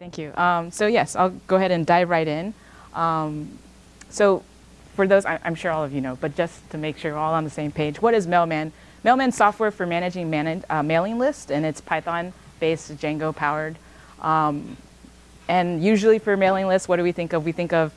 Thank you. Um, so yes, I'll go ahead and dive right in. Um, so for those, I, am sure all of you know, but just to make sure we're all on the same page, what is Mailman? Mailman software for managing man uh, mailing lists, and it's Python-based, Django-powered. Um, and usually for mailing lists, what do we think of? We think of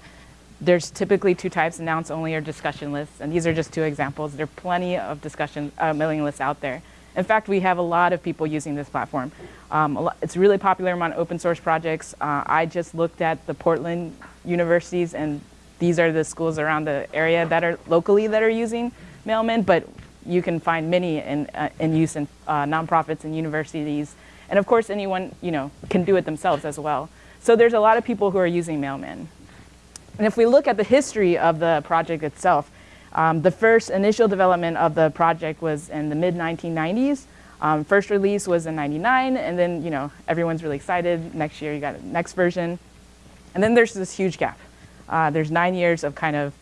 there's typically two types, announce only or discussion lists, and these are just two examples. There are plenty of discussion uh, mailing lists out there. In fact, we have a lot of people using this platform. Um, it's really popular among open source projects. Uh, I just looked at the Portland universities and these are the schools around the area that are locally that are using Mailman, but you can find many in, uh, in use in uh, nonprofits and universities. And of course, anyone you know can do it themselves as well. So there's a lot of people who are using Mailman. And if we look at the history of the project itself, um, the first initial development of the project was in the mid-1990s. Um, first release was in 99, and then, you know, everyone's really excited. Next year, you got a next version. And then there's this huge gap. Uh, there's nine years of kind of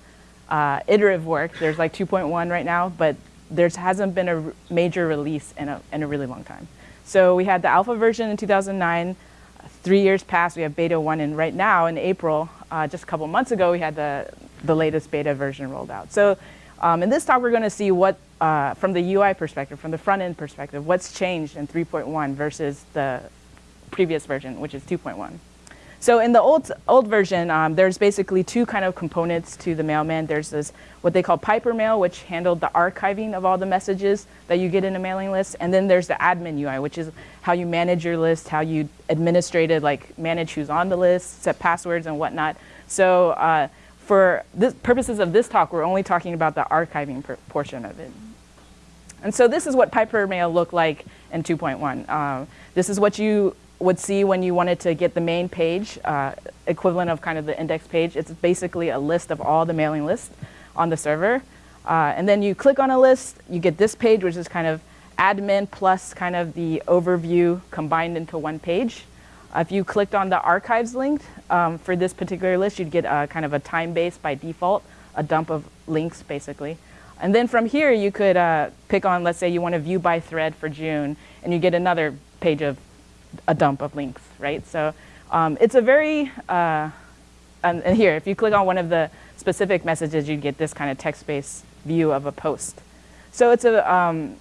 uh, iterative work. There's like 2.1 right now, but there hasn't been a major release in a, in a really long time. So we had the alpha version in 2009. Three years passed, we have beta 1, and right now in April, uh, just a couple months ago, we had the the latest beta version rolled out. So um, in this talk, we're going to see what, uh, from the UI perspective, from the front end perspective, what's changed in 3.1 versus the previous version, which is 2.1. So in the old, old version, um, there's basically two kind of components to the mailman. There's this, what they call Pipermail, which handled the archiving of all the messages that you get in a mailing list. And then there's the admin UI, which is how you manage your list, how you administrate it, like manage who's on the list, set passwords and whatnot. So uh, for the purposes of this talk, we're only talking about the archiving portion of it. And so this is what Pipermail looked like in 2.1. Uh, this is what you would see when you wanted to get the main page, uh, equivalent of kind of the index page. It's basically a list of all the mailing lists on the server. Uh, and then you click on a list, you get this page, which is kind of admin plus kind of the overview combined into one page. If you clicked on the archives link um, for this particular list, you'd get a, kind of a time base by default, a dump of links basically. And then from here, you could uh, pick on, let's say you want to view by thread for June, and you get another page of a dump of links, right? So um, it's a very, uh, and, and here, if you click on one of the specific messages, you'd get this kind of text-based view of a post. So it's a, um,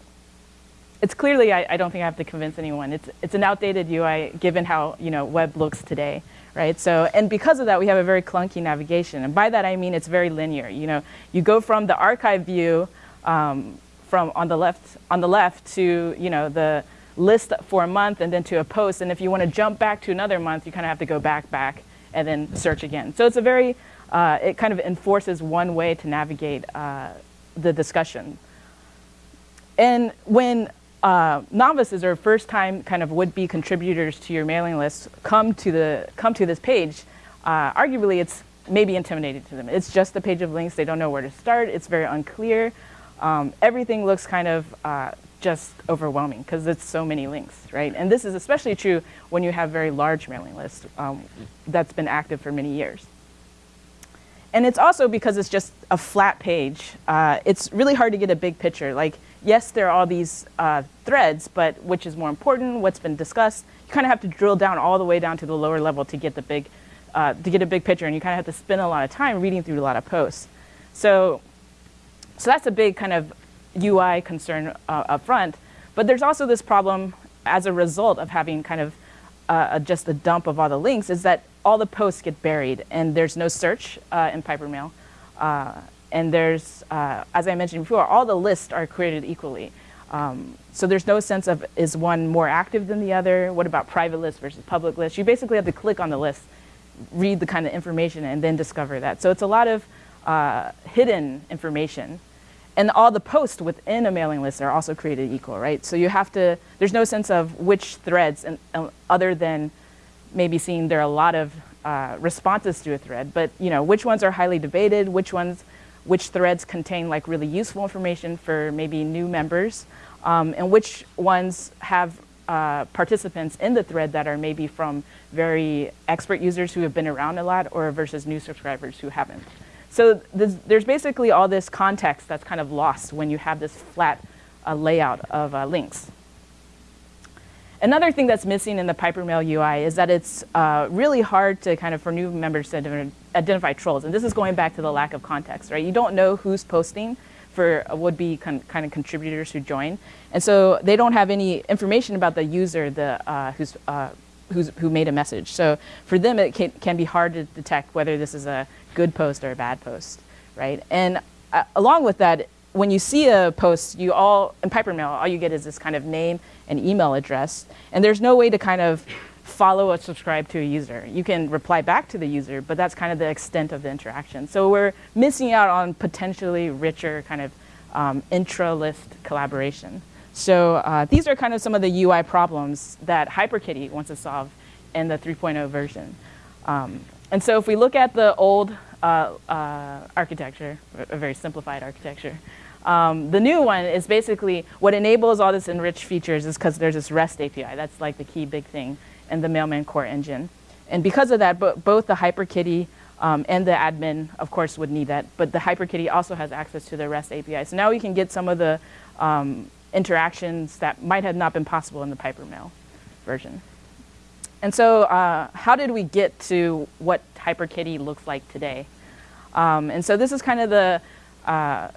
it's clearly, I, I, don't think I have to convince anyone, it's, it's an outdated UI given how you know, web looks today, right? So, and because of that, we have a very clunky navigation. And by that, I mean it's very linear. You know, you go from the archive view um, from on the left, on the left to, you know, the list for a month and then to a post. And if you want to jump back to another month, you kind of have to go back, back, and then search again. So it's a very, uh, it kind of enforces one way to navigate uh, the discussion. And when uh, novices or first time kind of would-be contributors to your mailing list come to, the, come to this page, uh, arguably it's maybe intimidating to them. It's just a page of links. They don't know where to start. It's very unclear. Um, everything looks kind of uh, just overwhelming because it's so many links, right? And this is especially true when you have very large mailing lists um, that's been active for many years. And it's also because it's just a flat page. Uh, it's really hard to get a big picture. Like yes, there are all these uh, threads, but which is more important, what's been discussed, you kind of have to drill down all the way down to the lower level to get the big, uh, to get a big picture, and you kind of have to spend a lot of time reading through a lot of posts. So, so that's a big kind of UI concern uh, up front, but there's also this problem as a result of having kind of uh, just a dump of all the links is that all the posts get buried and there's no search uh, in Pipermail. Uh, and there's, uh, as I mentioned before, all the lists are created equally. Um, so there's no sense of is one more active than the other? What about private lists versus public lists? You basically have to click on the list, read the kind of information, and then discover that. So it's a lot of uh, hidden information. And all the posts within a mailing list are also created equal, right? So you have to, there's no sense of which threads, and, other than maybe seeing there are a lot of uh, responses to a thread, but you know, which ones are highly debated, which ones which threads contain like really useful information for maybe new members, um, and which ones have uh, participants in the thread that are maybe from very expert users who have been around a lot or versus new subscribers who haven't. So there's basically all this context that's kind of lost when you have this flat uh, layout of uh, links. Another thing that's missing in the Pipermail UI is that it's uh, really hard to kind of for new members to identify trolls. And this is going back to the lack of context, right? You don't know who's posting for would-be kind of contributors who join. And so they don't have any information about the user the, uh, who's, uh, who's, who made a message. So for them, it can, can, be hard to detect whether this is a good post or a bad post, right? And uh, along with that, when you see a post, you all, in Pipermail, all you get is this kind of name and email address. And there's no way to kind of follow or subscribe to a user. You can reply back to the user, but that's kind of the extent of the interaction. So we're missing out on potentially richer kind of um, intra-list collaboration. So uh, these are kind of some of the UI problems that HyperKitty wants to solve in the 3.0 version. Um, and so if we look at the old uh, uh, architecture, a very simplified architecture, um, the new one is basically what enables all this enriched features is because there's this REST API. That's like the key big thing in the Mailman core engine. And because of that, bo both the HyperKitty um, and the admin, of course, would need that. But the HyperKitty also has access to the REST API. So now we can get some of the um, interactions that might have not been possible in the Pipermail version. And so uh, how did we get to what HyperKitty looks like today? Um, and so this is kind of the uh,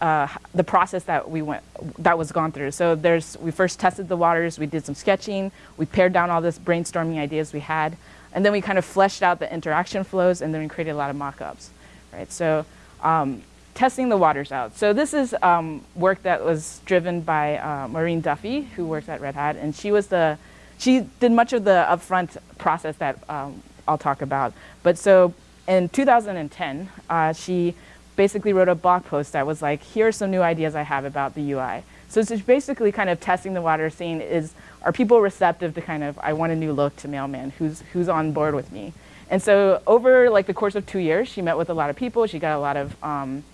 uh, the process that we went that was gone through. So there's we first tested the waters, we did some sketching, we pared down all this brainstorming ideas we had, and then we kind of fleshed out the interaction flows, and then we created a lot of mock-ups, right? So um, testing the waters out. So this is um, work that was driven by uh, Máirín Duffy, who works at Red Hat, and she was the she did much of the upfront process that um, I'll talk about. But so in 2010, uh, she basically wrote a blog post that was like, here are some new ideas I have about the UI. So it's just basically kind of testing the water, seeing is, are people receptive to kind of, I want a new look to Mailman, who's, who's on board with me? And so over like the course of two years, she met with a lot of people, she got a lot of um,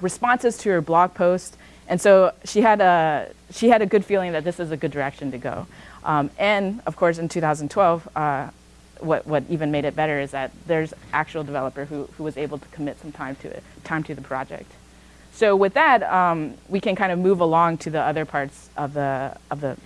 responses to her blog post, and so she had, a, she had a good feeling that this is a good direction to go. Um, and of course in 2012, uh, what, what even made it better is that there's actual developer who, who was able to commit some time to it, time to the project. So with that, um, we can kind of move along to the other parts of the, of the,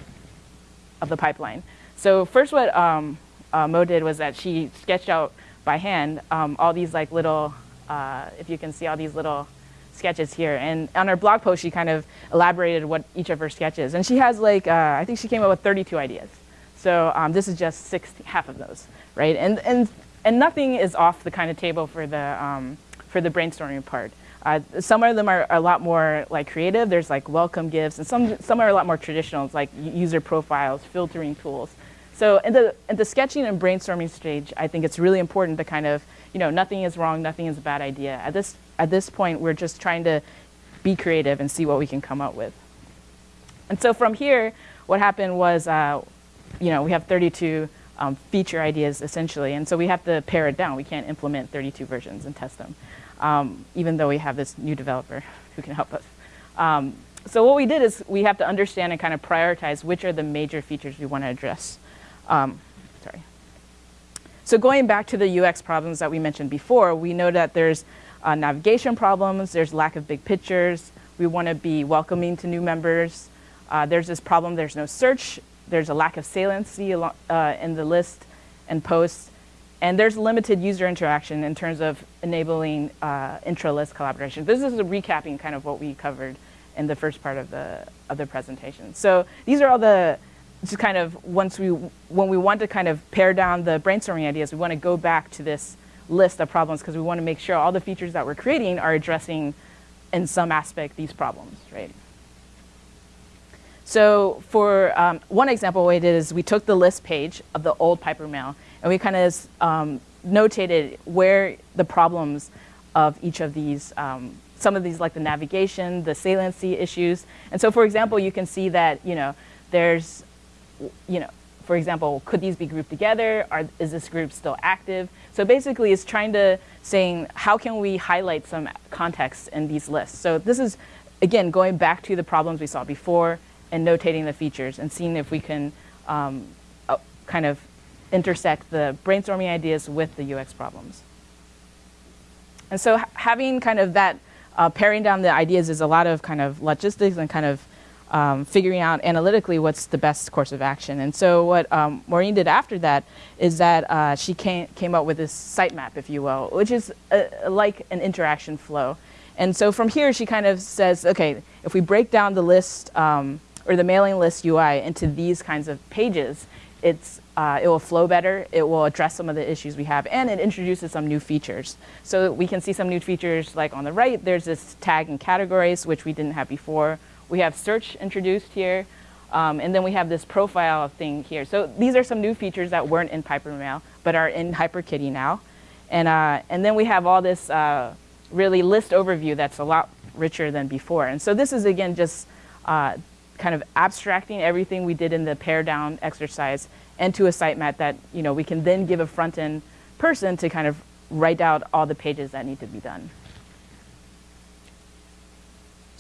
of the pipeline. So first what um, uh, Mo did was that she sketched out by hand um, all these like little, uh, if you can see all these little sketches here. And on her blog post, she kind of elaborated what each of her sketches. And she has like, uh, I think she came up with 32 ideas. So um, this is just six, half of those right? And, and, and nothing is off the kind of table for the, um, for the brainstorming part. Uh, some of them are a lot more like creative. There's like welcome gifts, and some, some are a lot more traditional, it's like user profiles, filtering tools. So in the, in the sketching and brainstorming stage, I think it's really important to kind of, you know, nothing is wrong, nothing is a bad idea. At this, at this point, we're just trying to be creative and see what we can come up with. And so from here, what happened was, uh, you know, we have 32 um, feature ideas essentially. And so we have to pare it down. We can't implement 32 versions and test them, um, even though we have this new developer who can help us. Um, so what we did is we have to understand and kind of prioritize which are the major features we want to address. Um, sorry. So going back to the UX problems that we mentioned before, we know that there's uh, navigation problems, there's lack of big pictures, we want to be welcoming to new members. Uh, there's this problem, there's no search there's a lack of saliency uh, in the list and posts, and there's limited user interaction in terms of enabling uh, intra-list collaboration. This is a recapping kind of what we covered in the first part of the, of the presentation. So these are all the, just kind of once we, when we want to kind of pare down the brainstorming ideas, we want to go back to this list of problems because we want to make sure all the features that we're creating are addressing in some aspect these problems, right? So for um, one example, we did is we took the list page of the old Pipermail and we kind of um, notated where the problems of each of these, um, some of these like the navigation, the saliency issues. And so for example, you can see that, you know, there's, you know, for example, could these be grouped together? Are, is this group still active? So basically it's trying to saying, how can we highlight some context in these lists? So this is, again, going back to the problems we saw before, and notating the features and seeing if we can um, uh, kind of intersect the brainstorming ideas with the UX problems. And so having kind of that uh, paring down the ideas is a lot of kind of logistics and kind of um, figuring out analytically what's the best course of action. And so what um, Máirín did after that is that uh, she came, came up with this sitemap, if you will, which is a, like an interaction flow. And so from here, she kind of says, okay, if we break down the list um, or the mailing list UI into these kinds of pages, it's, uh, it will flow better, it will address some of the issues we have, and it introduces some new features. So we can see some new features like on the right, there's this tag and categories, which we didn't have before. We have search introduced here, um, and then we have this profile thing here. So these are some new features that weren't in Pipermail, but are in HyperKitty now. And, uh, and then we have all this uh, really list overview that's a lot richer than before. And so this is, again, just uh, kind of abstracting everything we did in the pare down exercise into a sitemap that you know, we can then give a front-end person to kind of write out all the pages that need to be done.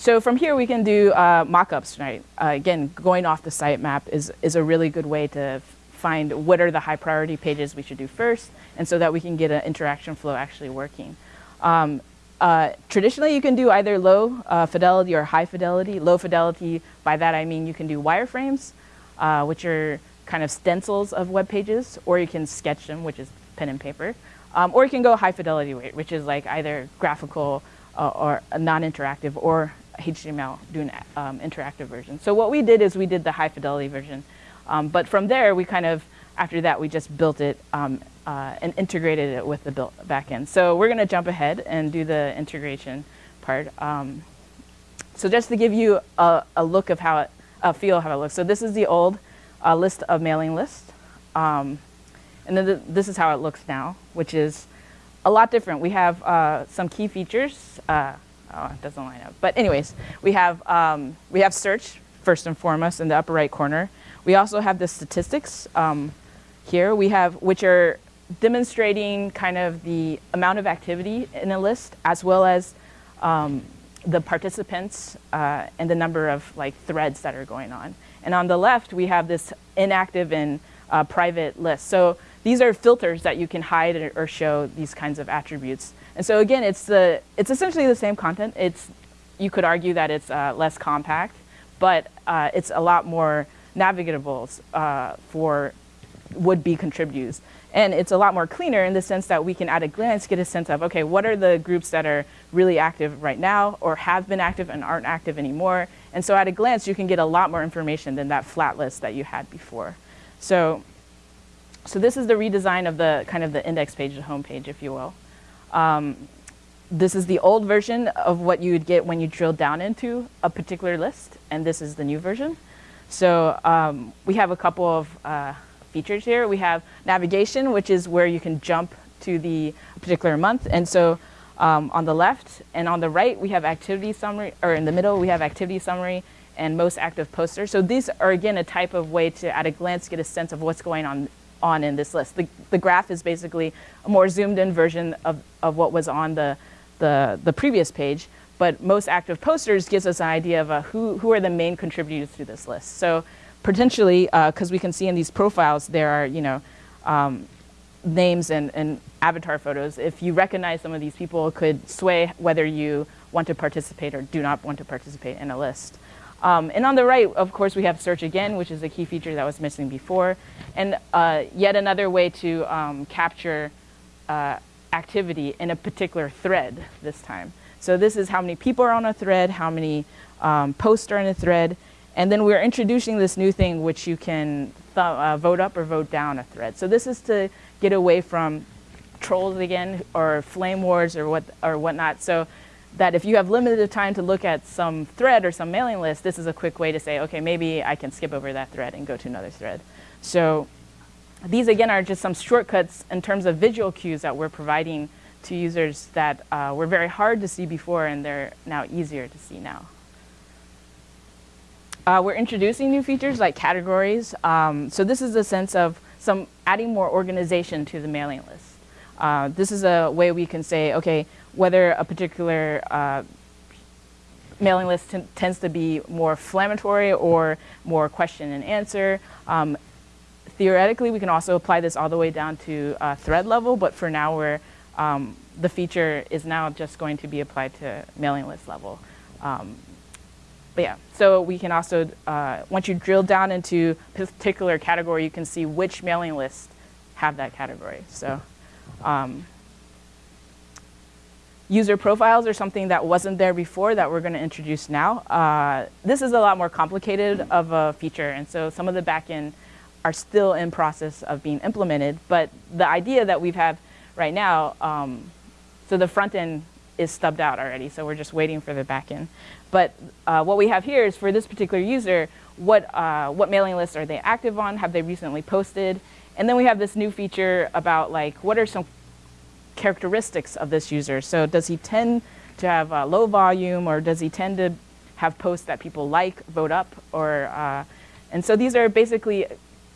So from here, we can do uh, mockups, right? Uh, again, going off the sitemap is, is a really good way to find what are the high priority pages we should do first, and so that we can get an interaction flow actually working. Um, uh, traditionally, you can do either low uh, fidelity or high fidelity. Low fidelity, by that I mean you can do wireframes, uh, which are kind of stencils of web pages, or you can sketch them, which is pen and paper. Um, or you can go high fidelity which is like either graphical uh, or non-interactive or HTML, do an um, interactive version. So what we did is we did the high fidelity version. Um, but from there, we kind of, after that, we just built it um, uh, and integrated it with the built backend. So we're going to jump ahead and do the integration part. Um, so just to give you a, a, look of how it, a feel how it looks. So this is the old uh, list of mailing list. Um, and then the, this is how it looks now, which is a lot different. We have uh, some key features. Oh, it doesn't line up. But anyways, we have, um, we have search first and foremost in the upper right corner. We also have the statistics um, here. We have, which are demonstrating kind of the amount of activity in a list as well as um, the participants uh, and the number of like threads that are going on. And on the left, we have this inactive and uh, private list. So these are filters that you can hide or show these kinds of attributes. And so again, it's, the, it's essentially the same content. It's, you could argue that it's uh, less compact, but uh, it's a lot more navigable uh, for would-be contributors. And it's a lot more cleaner in the sense that we can at a glance get a sense of, okay, what are the groups that are really active right now or have been active and aren't active anymore? And so at a glance, you can get a lot more information than that flat list that you had before. So, so this is the redesign of the kind of the index page, the home page, if you will. Um, this is the old version of what you would get when you drill down into a particular list, and this is the new version. So um, we have a couple of uh, features here. We have navigation, which is where you can jump to the particular month. And so um, on the left and on the right, we have activity summary, or in the middle, we have activity summary and most active posters. So these are, again, a type of way to, at a glance, get a sense of what's going on on in this list. The, the graph is basically a more zoomed in version of, of what was on the, the, the previous page, but most active posters gives us an idea of uh, who, who are the main contributors to this list. So potentially, because uh, we can see in these profiles, there are, you know, um, names and, and avatar photos. If you recognize some of these people, could sway whether you want to participate or do not want to participate in a list. Um, and on the right, of course, we have search again, which is a key feature that was missing before. And uh, yet another way to um, capture uh, activity in a particular thread this time. So this is how many people are on a thread, how many um, posts are in a thread, and then we're introducing this new thing which you can uh, vote up or vote down a thread. So this is to get away from trolls again or flame wars or what or whatnot. So that if you have limited time to look at some thread or some mailing list, this is a quick way to say, okay, maybe I can skip over that thread and go to another thread. So these again are just some shortcuts in terms of visual cues that we're providing to users that uh, were very hard to see before and they're now easier to see now. Uh, we're introducing new features like categories. Um, so this is a sense of some adding more organization to the mailing list. Uh, this is a way we can say, okay, whether a particular uh, mailing list tends to be more inflammatory or more question and answer. Um, theoretically, we can also apply this all the way down to uh, thread level, but for now, we're, um, the feature is now just going to be applied to mailing list level. Um, but yeah, so we can also, uh, once you drill down into particular category, you can see which mailing lists have that category. So um, user profiles are something that wasn't there before that we're going to introduce now. Uh, this is a lot more complicated of a feature, and so some of the backend are still in process of being implemented. But the idea that we've had right now, um, so the front end is stubbed out already, so we're just waiting for the backend. But uh, what we have here is for this particular user, what, uh, what mailing lists are they active on? Have they recently posted? And then we have this new feature about like, what are some characteristics of this user? So does he tend to have a low volume or does he tend to have posts that people like, vote up? Or, uh, and so these are basically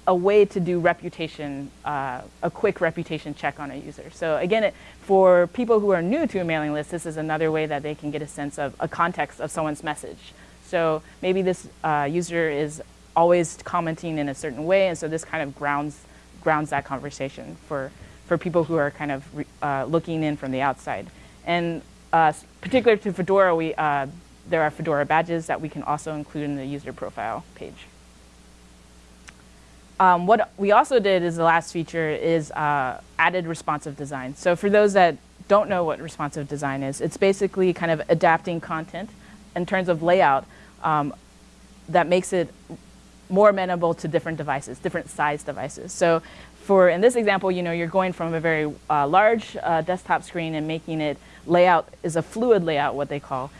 a way to do reputation, uh, a quick reputation check on a user. So again, it, for people who are new to a mailing list, this is another way that they can get a sense of a context of someone's message. So maybe this uh, user is always commenting in a certain way, and so this kind of grounds, grounds that conversation for, for people who are kind of uh, looking in from the outside. And uh, particular to Fedora, we, uh, there are Fedora badges that we can also include in the user profile page. Um, what we also did is the last feature is uh, added responsive design. So for those that don't know what responsive design is, it's basically kind of adapting content in terms of layout um, that makes it more amenable to different devices, different size devices. So for, in this example, you know, you're going from a very uh, large uh, desktop screen and making it layout is a fluid layout, what they call,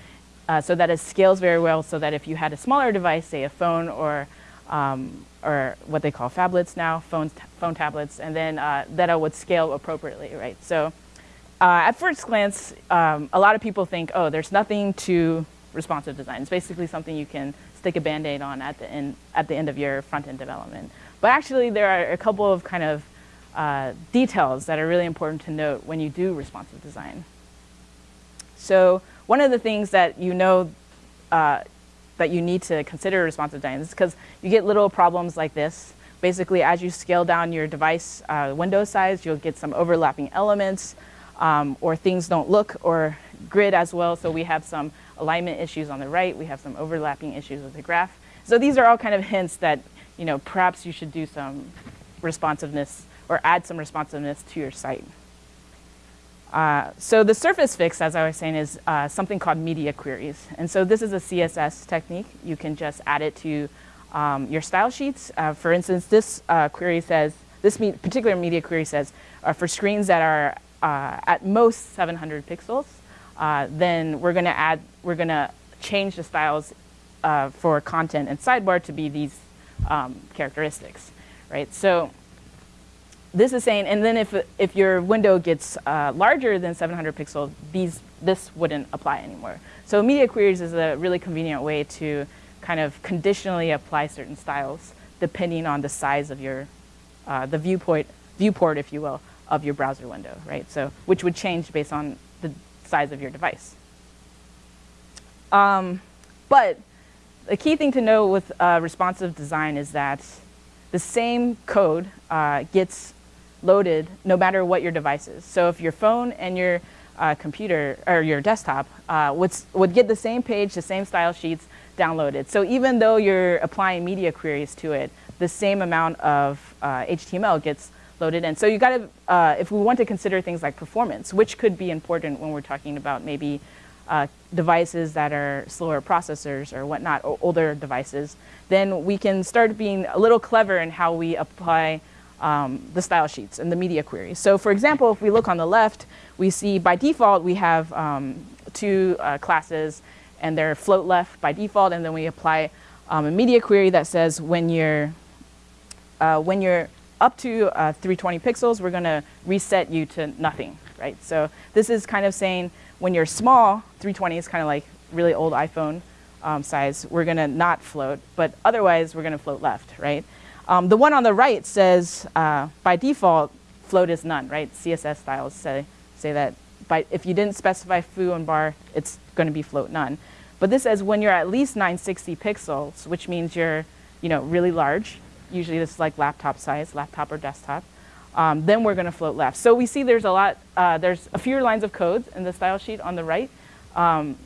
uh, so that it scales very well so that if you had a smaller device, say a phone or um, or what they call phablets now, phones, phone tablets, and then uh, that would scale appropriately, right? So uh, at first glance, um, a lot of people think, oh, there's nothing to responsive design. It's basically something you can stick a band-aid on at the, end, at the end of your front-end development. But actually, there are a couple of kind of uh, details that are really important to note when you do responsive design. So one of the things that you know uh, that you need to consider responsive design is because you get little problems like this. Basically, as you scale down your device uh, window size, you'll get some overlapping elements um, or things don't look or grid as well. So we have some alignment issues on the right. We have some overlapping issues with the graph. So these are all kind of hints that you know perhaps you should do some responsiveness or add some responsiveness to your site. Uh, so the surface fix, as I was saying, is uh, something called media queries. And so this is a CSS technique. You can just add it to um, your style sheets. Uh, for instance, this uh, query says, this me particular media query says, uh, for screens that are at most 700 pixels, then we're gonna add, we're gonna change the styles for content and sidebar to be these um, characteristics, right? So this is saying, and then if, if your window gets uh, larger than 700 pixels, these, this wouldn't apply anymore. So media queries is a really convenient way to kind of conditionally apply certain styles depending on the size of your, uh, the viewport, viewport, if you will, of your browser window, right? So, which would change based on size of your device. Um, but the key thing to know with uh, responsive design is that the same code uh, gets loaded no matter what your device is. So if your phone and your uh, computer or your desktop uh, would, would get the same page, the same style sheets downloaded. So even though you're applying media queries to it, the same amount of uh, HTML gets loaded in. So you got to, uh, if we want to consider things like performance, which could be important when we're talking about maybe uh, devices that are slower processors or whatnot, or older devices, then we can start being a little clever in how we apply um, the style sheets and the media queries. So for example, if we look on the left, we see by default we have um, two uh, classes and they're float left by default and then we apply um, a media query that says when you're, uh, when you're up to uh, 320 pixels, we're gonna reset you to nothing, right? So this is kind of saying when you're small, 320 is kind of like really old iPhone um, size, we're gonna not float, but otherwise we're gonna float left, right? Um, the one on the right says, uh, by default, float is none, right? CSS styles say, say that by, if you didn't specify foo and bar, it's going to be float none. But this says when you're at least 960 pixels, which means you're you know, really large, usually this is like laptop size, laptop or desktop, um, then we're going to float left. So we see there's a lot, uh, there's a few lines of code in the style sheet on the right. Um,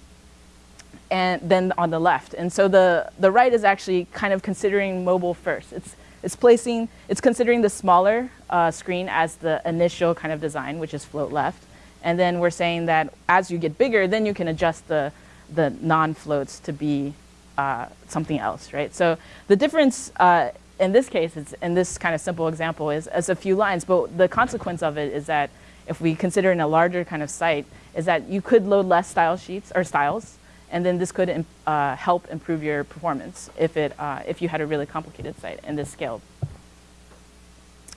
and then on the left. And so the, the right is actually kind of considering mobile first. It's, it's placing, it's considering the smaller uh, screen as the initial kind of design, which is float left. And then we're saying that as you get bigger, then you can adjust the, the non-floats to be uh, something else, right? So the difference uh, in this case, is, in this kind of simple example, is, is a few lines, but the consequence of it is that if we consider in a larger kind of site, is that you could load less style sheets or styles, and then this could uh, help improve your performance if, it, uh, if you had a really complicated site and this scaled.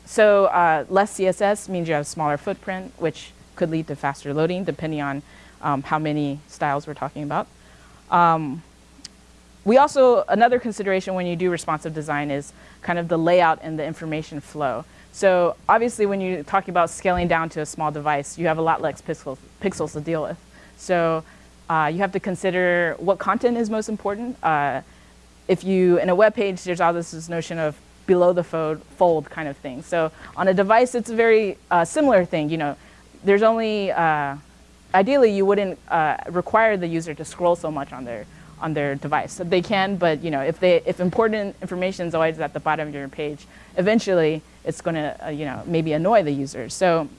So uh, less CSS means you have a smaller footprint, which could lead to faster loading depending on um, how many styles we're talking about. Um, we also, another consideration when you do responsive design is kind of the layout and the information flow. So obviously when you're talking about scaling down to a small device, you have a lot less pixels, pixels to deal with. So uh, you have to consider what content is most important. Uh, if you, in a web page, there's all this notion of below the fold, fold kind of thing. So on a device, it's a very uh, similar thing. You know, there's only, uh, ideally you wouldn't uh, require the user to scroll so much on their, on their device. So they can, but you know, if, they, if important information is always at the bottom of your page, eventually it's going to, uh, you know, maybe annoy the user. So,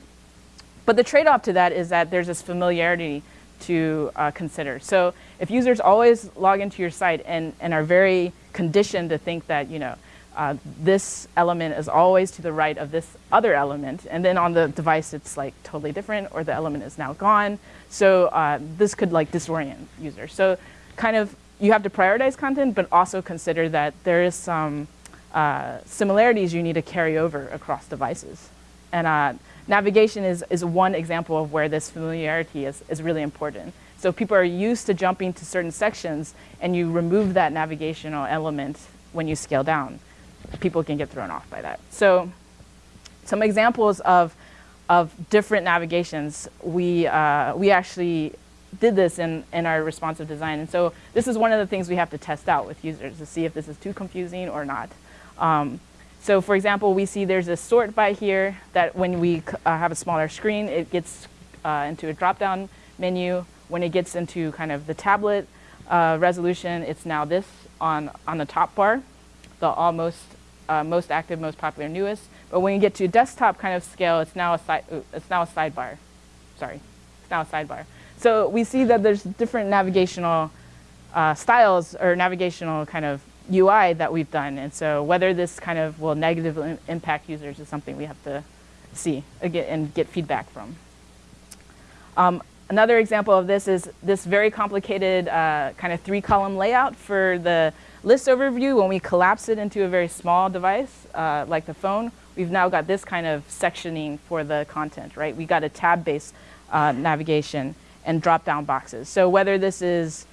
but the trade-off to that is that there's this familiarity to uh, consider. So if users always log into your site and, and are very conditioned to think that, you know, uh, this element is always to the right of this other element, and then on the device it's like totally different, or the element is now gone. So uh, this could like disorient users. So kind of you have to prioritize content, but also consider that there is some uh, similarities you need to carry over across devices. And uh, navigation is, is one example of where this familiarity is, is really important. So people are used to jumping to certain sections and you remove that navigational element when you scale down. People can get thrown off by that. So some examples of, of different navigations, we, uh, we actually did this in, in our responsive design. And so this is one of the things we have to test out with users to see if this is too confusing or not. Um, so for example, we see there's a sort by here that when we uh, have a smaller screen, it gets uh, into a drop-down menu. When it gets into kind of the tablet uh, resolution, it's now this on, on the top bar, the almost uh, most active, most popular, newest. But when you get to desktop kind of scale, it's now a, si it's now a sidebar. Sorry, it's now a sidebar. So we see that there's different navigational uh, styles or navigational kind of UI that we've done. And so whether this kind of will negatively impact users is something we have to see and get feedback from. Um, another example of this is this very complicated uh, kind of three column layout for the list overview. When we collapse it into a very small device, uh, like the phone, we've now got this kind of sectioning for the content, right? We got a tab-based uh, navigation and drop-down boxes. So whether this is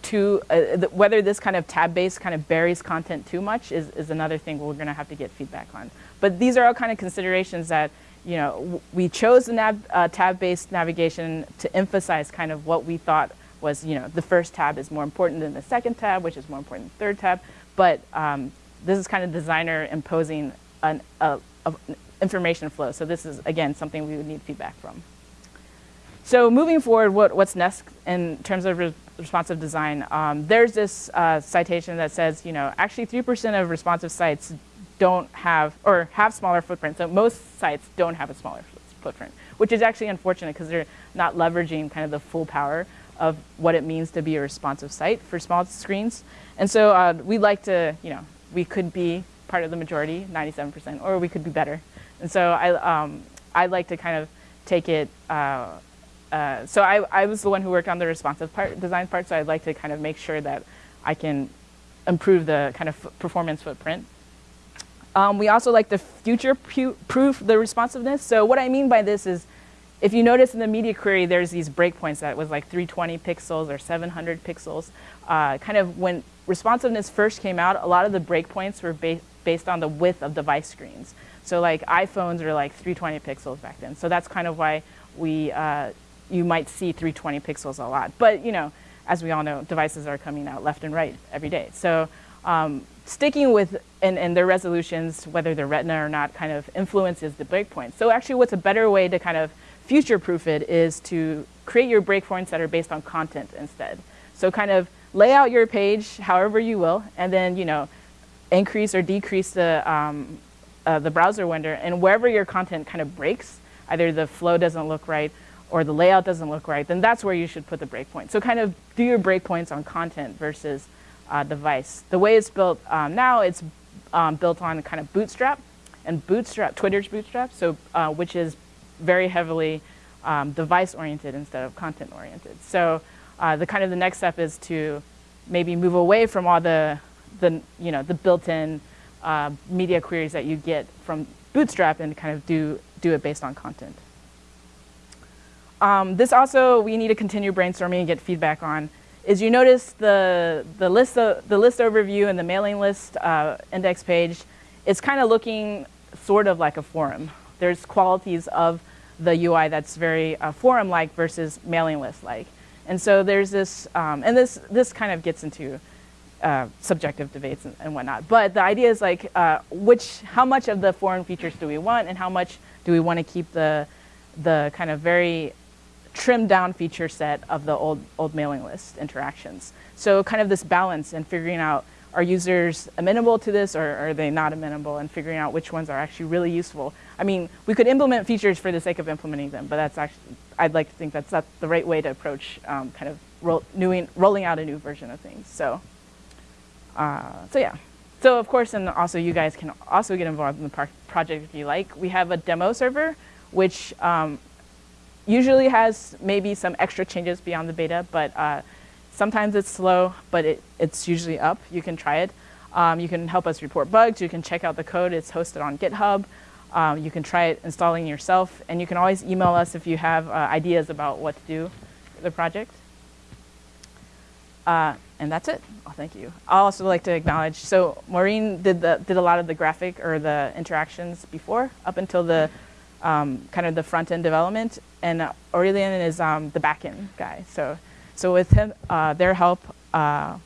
too, uh, th whether this kind of tab-based kind of buries content too much is, is another thing we're going to have to get feedback on. But these are all kind of considerations that, you know, we chose the nav, uh, tab-based navigation to emphasize kind of what we thought was, you know, the first tab is more important than the second tab, which is more important than the third tab. But um, this is kind of designer imposing an information flow. So this is, again, something we would need feedback from. So moving forward, what, what's next in terms of re responsive design? Um, there's this uh, citation that says, you know, actually 3% of responsive sites don't have, or have smaller footprints. So most sites don't have a smaller footprint, which is actually unfortunate because they're not leveraging kind of the full power of what it means to be a responsive site for small screens. And so uh, we'd like to, you know, we could be part of the majority, 97%, or we could be better. And so I, um, I'd like to kind of take it uh, uh, so I, I was the one who worked on the responsive part, design part, so I'd like to kind of make sure that I can improve the kind of performance footprint. Um, we also like to future-proof the responsiveness. So what I mean by this is, if you notice in the media query, there's these breakpoints that was like 320 pixels or 700 pixels. Uh, kind of when responsiveness first came out, a lot of the breakpoints were ba based on the width of device screens. So like iPhones were like 320 pixels back then. So that's kind of why we uh, you might see 320 pixels a lot. But you know, as we all know, devices are coming out left and right every day. So um, sticking with and, and their resolutions, whether they're retina or not, kind of influences the breakpoint. So actually what's a better way to kind of future-proof it is to create your breakpoints that are based on content instead. So kind of lay out your page however you will, and then you know, increase or decrease the, um, uh, the browser window, and wherever your content kind of breaks, either the flow doesn't look right or the layout doesn't look right, then that's where you should put the breakpoint. So kind of do your breakpoints on content versus uh, device. The way it's built um, now, it's um, built on kind of Bootstrap, and Bootstrap, Twitter's Bootstrap, so uh, which is very heavily um, device-oriented instead of content-oriented. So uh, the kind of the next step is to maybe move away from all the, the you know, the built-in uh, media queries that you get from Bootstrap and kind of do, do it based on content. Um, this also, we need to continue brainstorming and get feedback on, is you notice the, the, list, of, the list overview and the mailing list uh, index page is kind of looking sort of like a forum. There's qualities of the UI that's very uh, forum-like versus mailing list-like. And so there's this, um, and this, this kind of gets into uh, subjective debates and, and, whatnot. But the idea is like, uh, which, how much of the forum features do we want and how much do we want to keep the, the kind of very trimmed down feature set of the old, old mailing list interactions. So kind of this balance and figuring out are users amenable to this or are they not amenable and figuring out which ones are actually really useful. I mean, we could implement features for the sake of implementing them, but that's actually, I'd like to think that's not the right way to approach um, kind of roll, newing, rolling out a new version of things. So, uh, so yeah. So of course, and also you guys can also get involved in the project if you like. We have a demo server, which um, usually has maybe some extra changes beyond the beta, but uh, Sometimes it's slow, but it, it's usually up. You can try it. Um, you can help us report bugs. You can check out the code. It's hosted on GitHub. Um, you can try it installing yourself. And you can always email us if you have uh, ideas about what to do with the project. Uh, and that's it. Oh, thank you. i also like to acknowledge, so Máirín did, the, did a lot of the graphic or the interactions before, up until the um, kind of the front-end development. And Aurélien is um, the back-end guy. So so with him, uh, their help, uh,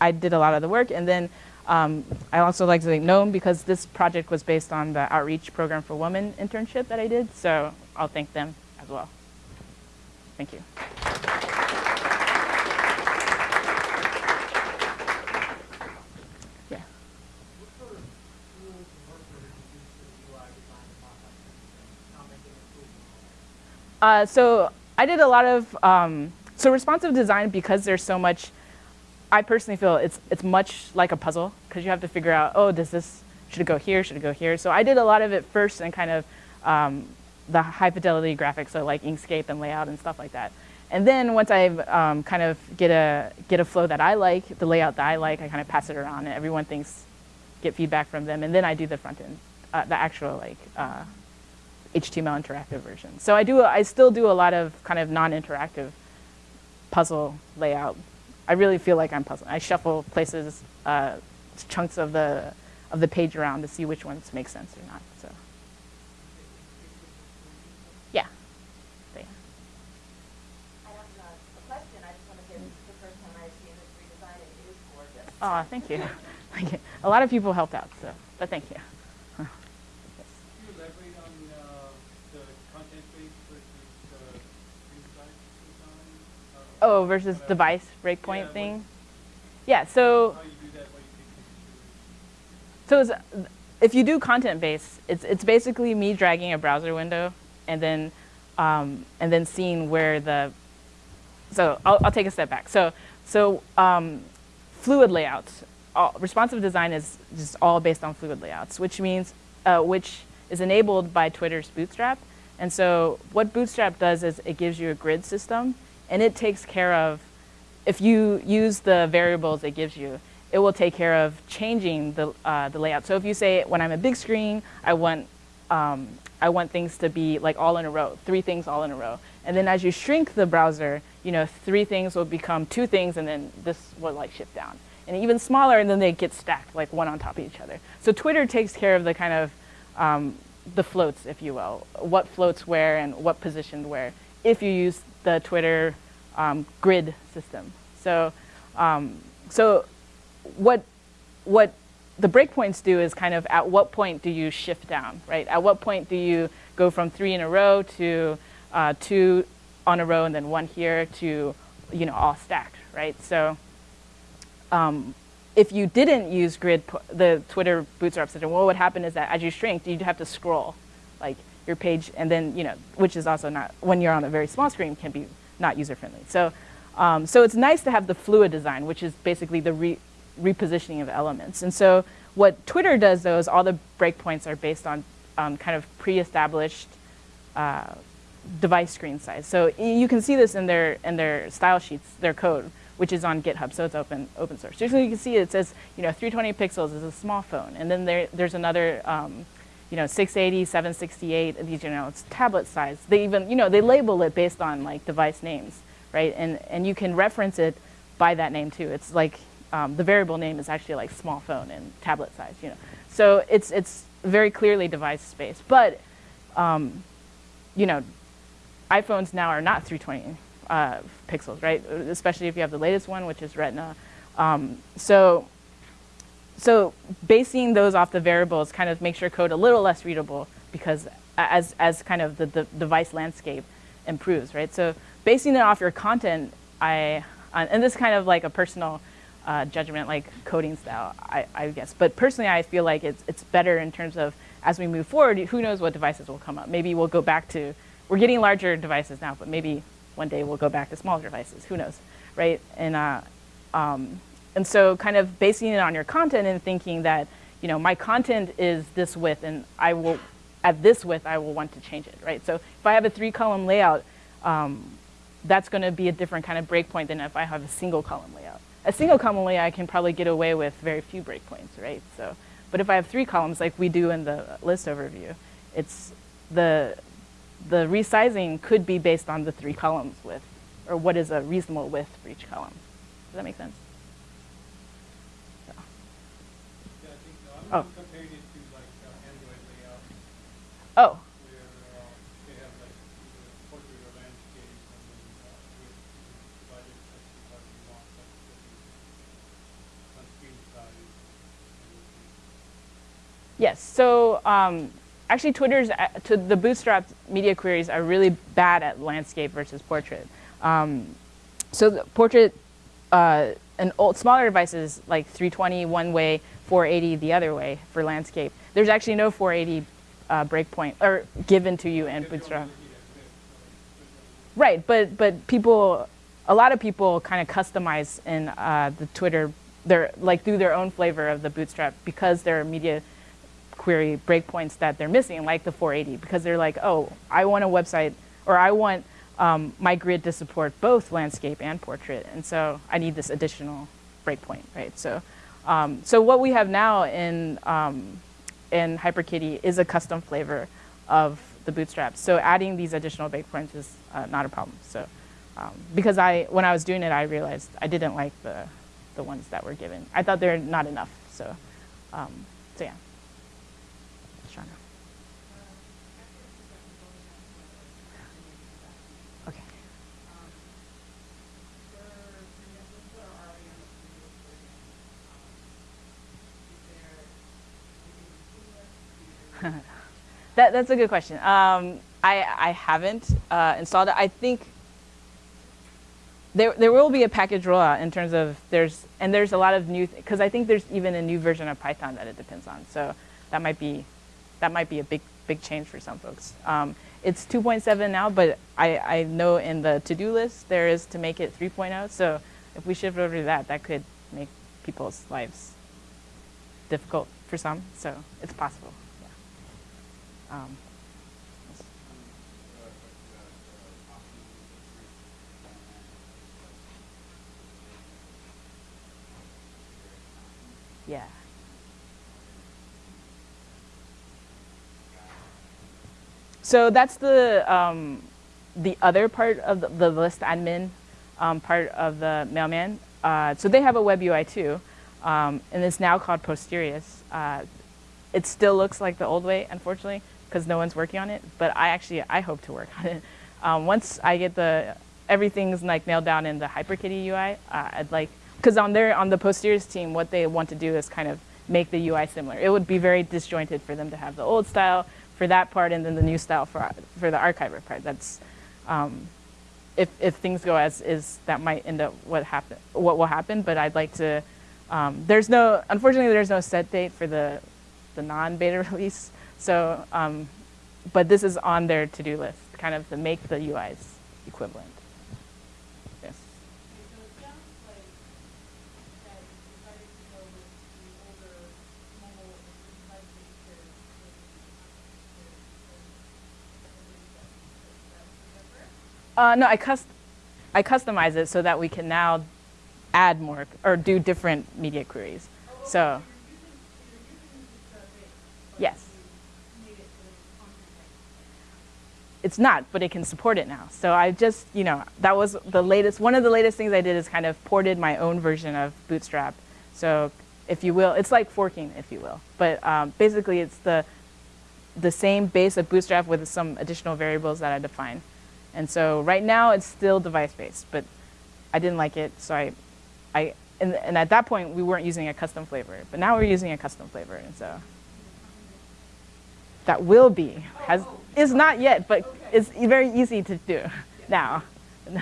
I did a lot of the work. And then um, I also like to thank GNOME because this project was based on the Outreach Program for Women internship that I did. So I'll thank them as well. Thank you. Uh, so I did a lot of um, so responsive design, because there's so much, I personally feel it's, it's much like a puzzle because you have to figure out, oh, does this, should it go here, should it go here? So I did a lot of it first and kind of um, the high fidelity graphics, so like Inkscape and layout and stuff like that. And then once I um, kind of get a, get a flow that I like, the layout that I like, I kind of pass it around and everyone thinks, get feedback from them. And then I do the front end, uh, the actual like uh, HTML interactive version. So I do, I still do a lot of kind of non-interactive puzzle layout. I really feel like I'm puzzling. I shuffle places, uh, chunks of the, of the page around to see which ones make sense or not. So, yeah. So, yeah. Oh, thank you. thank you. A lot of people helped out, so, but thank you. Oh, versus device breakpoint yeah, thing? Yeah, so, so if you do content based, it's, it's basically me dragging a browser window and then, um, and then seeing where the, so I'll, I'll take a step back. So, so um, fluid layouts, all, responsive design is just all based on fluid layouts, which means, uh, which is enabled by Twitter's Bootstrap. And so what Bootstrap does is it gives you a grid system and it takes care of, if you use the variables it gives you, it will take care of changing the, uh, the layout. So if you say, when I'm a big screen, I want, um, I want things to be like all in a row, three things all in a row. And then as you shrink the browser, you know, three things will become two things and then this will like shift down. And even smaller and then they get stacked like one on top of each other. So Twitter takes care of the kind of um, the floats, if you will, what floats where and what positioned where, if you use the Twitter um, grid system. So, um, so what, what the breakpoints do is kind of at what point do you shift down, right? At what point do you go from three in a row to uh, two on a row and then one here to, you know, all stacked, right? So um, if you didn't use grid, the Twitter bootstrap system, what would happen is that as you shrink, you'd have to scroll like your page and then, you know, which is also not, when you're on a very small screen, can be not user-friendly. So, um, so it's nice to have the fluid design, which is basically the re repositioning of elements. And so what Twitter does, though, is all the breakpoints are based on um, kind of pre-established uh, device screen size. So you can see this in their, in their style sheets, their code, which is on GitHub, so it's open, open source. So you can see it says, you know, 320 pixels is a small phone. And then there, there's another, um, you know, 680, 768, these, you know, it's tablet size. They even, you know, they label it based on like device names, right? And, and you can reference it by that name too. It's like, um, the variable name is actually like small phone and tablet size, you know. So it's, it's very clearly device space. But, um, you know, iPhones now are not 320 uh, pixels, right? Especially if you have the latest one, which is Retina. Um, so, so basing those off the variables kind of makes your code a little less readable because as, as kind of the, the device landscape improves, right? So basing it off your content, I, uh, and this is kind of like a personal uh, judgment, like coding style, I, I, guess. But personally, I feel like it's, it's better in terms of as we move forward, who knows what devices will come up. Maybe we'll go back to, we're getting larger devices now, but maybe one day we'll go back to smaller devices, who knows, right? And, uh, um, and so kind of basing it on your content and thinking that, you know, my content is this width and I will, at this width, I will want to change it, right? So if I have a three column layout, um, that's gonna be a different kind of breakpoint than if I have a single column layout. A single column layout, I can probably get away with very few breakpoints, right? So, but if I have three columns like we do in the list overview, it's the, the resizing could be based on the three columns width, or what is a reasonable width for each column. Does that make sense? So. Yeah, I think so. I'm, oh. I'm comparing it to like uh, Android layout. Oh. Where uh, they have like portrait or landscape with divided section what you want, like the on screen size. Yes. So um, actually Twitter's, uh, to the bootstrap media queries are really bad at landscape versus portrait. Um, so the portrait, uh, an old, smaller devices like 320 one way, 480 the other way for landscape. There's actually no 480 uh, breakpoint or given to you in Bootstrap. Right, but but people, a lot of people kind of customize in uh, the Twitter, they're like through their own flavor of the Bootstrap because they're media query breakpoints that they're missing, like the 480, because they're like, oh, I want a website, or I want um, my grid to support both landscape and portrait, and so I need this additional breakpoint, right? So, um, so what we have now in um, in HyperKitty is a custom flavor of the bootstraps. So adding these additional breakpoints is uh, not a problem. So, um, because I when I was doing it, I realized I didn't like the the ones that were given. I thought they're not enough. So, um, so yeah. Okay. that, that's a good question. Um, I, I haven't uh, installed it. I think there, there will be a package rollout in terms of there's, and there's a lot of new, because I think there's even a new version of Python that it depends on. So that might be, that might be a big, big change for some folks. Um, it's 2.7 now, but I, I know in the to-do list there is to make it 3.0. So if we shift over to that, that could make people's lives difficult for some. So it's possible. Um, yeah. So that's the, um, the other part of the, the list admin um, part of the mailman. Uh, so they have a web UI too, um, and it's now called Postorius. Uh, it still looks like the old way, unfortunately, because no one's working on it. But I actually, I hope to work on it. Um, once I get the everything's like nailed down in the HyperKitty UI, uh, I'd like because on their on the Postorius team, what they want to do is kind of make the UI similar. It would be very disjointed for them to have the old style for that part and then the new style for, for the archiver part. That's, um, if, if things go as is, that might end up what happen, what will happen. But I'd like to. Um, there's no, unfortunately, there's no set date for the, the non-beta release. So, um, but this is on their to-do list, kind of to make the UIs equivalent. Yes. Uh, no, I cust- I customize it so that we can now add more or do different media queries. So, yes. It's not, but it can support it now. So I just, you know, that was the latest, one of the latest things I did is kind of ported my own version of Bootstrap. So if you will, it's like forking, if you will. But um, basically it's the, the same base of Bootstrap with some additional variables that I define. And so right now it's still device-based, but I didn't like it, so I, I and, and at that point we weren't using a custom flavor, but now we're using a custom flavor, and so that will be has is not yet, but it's very easy to do now.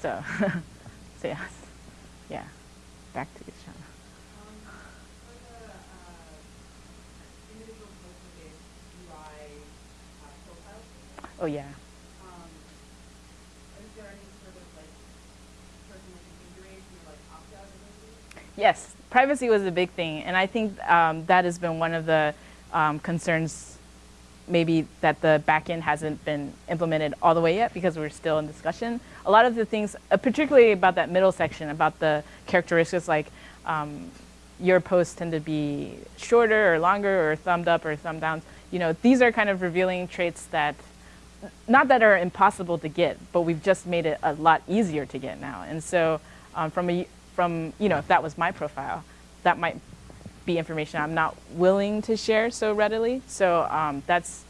so, so yes, yeah. Back to you, Shauna. For the individual post-based UI uh, profiles, Oh yeah. um, is there any sort of like personal configuration or like opt-out ability? Yes, privacy was a big thing, and I think um, that has been one of the um, concerns maybe that the backend hasn't been implemented all the way yet because we're still in discussion. A lot of the things, uh, particularly about that middle section, about the characteristics like um, your posts tend to be shorter or longer or thumbed up or thumb down. You know, these are kind of revealing traits that, not that are impossible to get, but we've just made it a lot easier to get now. And so um, from, a, from, you know, if that was my profile, that might be information I'm not willing to share so readily. So um, that's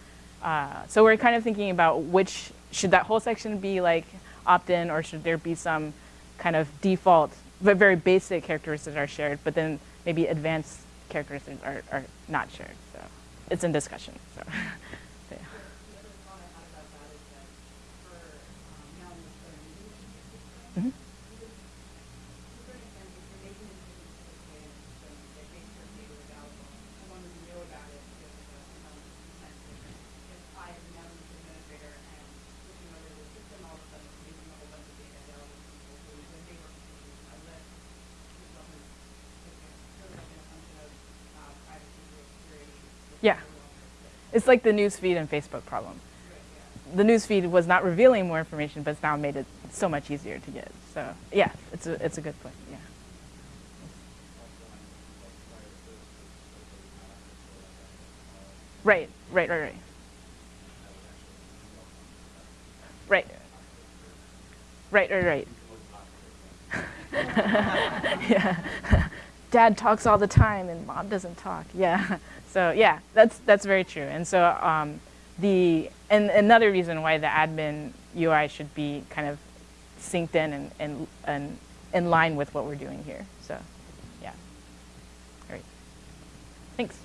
uh, so we're kind of thinking about which should that whole section be like opt-in or should there be some kind of default, but very basic characteristics are shared, but then maybe advanced characteristics are, are not shared. So it's in discussion. So. so, yeah. The other thought I had about that is that for um, now in the current using the system, Mhm. to a certain extent, if you're making decisions to this way in the system that make certain data available, as long as you know about it, because of the um, consent system. If I am now an administrator and looking over the system, all of a sudden it's making a whole bunch of data available to people who, when they were confused, I list, this doesn't, it's really been a function of uh, privacy or security. which Yeah. It's like the newsfeed and Facebook problem. The newsfeed was not revealing more information, but it's now made it so much easier to get. So yeah, it's a, it's a good point. Yeah. Right, right, right, right. Right. Right, right, right. yeah. Dad talks all the time and mom doesn't talk. Yeah. So yeah, that's that's very true. And so um, the and another reason why the admin UI should be kind of synced in and and, and in line with what we're doing here. So yeah. All right. Thanks.